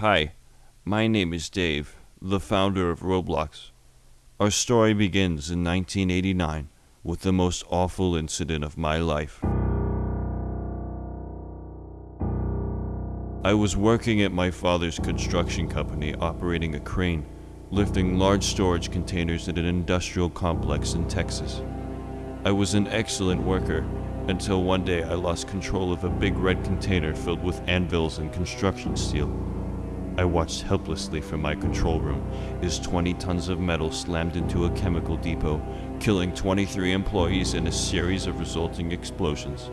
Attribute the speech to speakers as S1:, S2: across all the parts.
S1: Hi, my name is Dave, the founder of Roblox. Our story begins in 1989 with the most awful incident of my life. I was working at my father's construction company operating a crane, lifting large storage containers at an industrial complex in Texas. I was an excellent worker until one day I lost control of a big red container filled with anvils and construction steel. I watched helplessly from my control room as 20 tons of metal slammed into a chemical depot, killing 23 employees in a series of resulting explosions.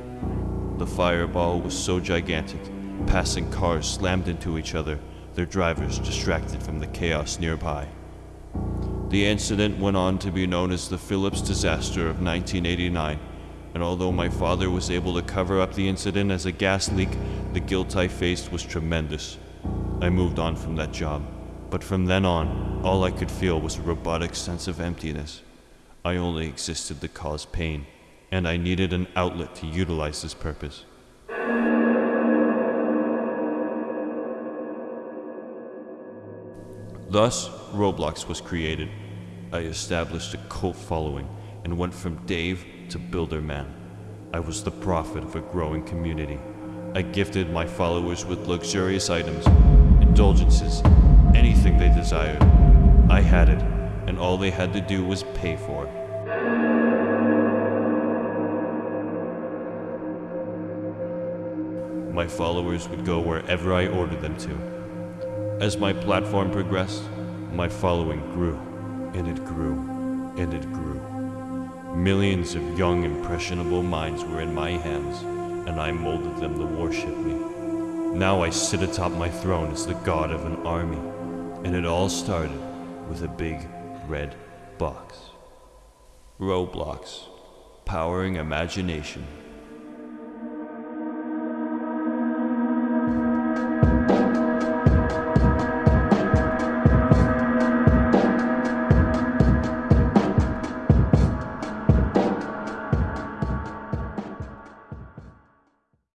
S1: The fireball was so gigantic, passing cars slammed into each other, their drivers distracted from the chaos nearby. The incident went on to be known as the Phillips disaster of 1989, and although my father was able to cover up the incident as a gas leak, the guilt I faced was tremendous. I moved on from that job, but from then on, all I could feel was a robotic sense of emptiness. I only existed to cause pain, and I needed an outlet to utilize this purpose. Thus, Roblox was created. I established a cult following and went from Dave to Builder Man. I was the prophet of a growing community. I gifted my followers with luxurious items, indulgences, anything they desired. I had it, and all they had to do was pay for it. My followers would go wherever I ordered them to. As my platform progressed, my following grew, and it grew, and it grew. Millions of young, impressionable minds were in my hands, and I molded them to worship me. Now I sit atop my throne as the god of an army, and it all started with a big red box. Roblox, powering imagination.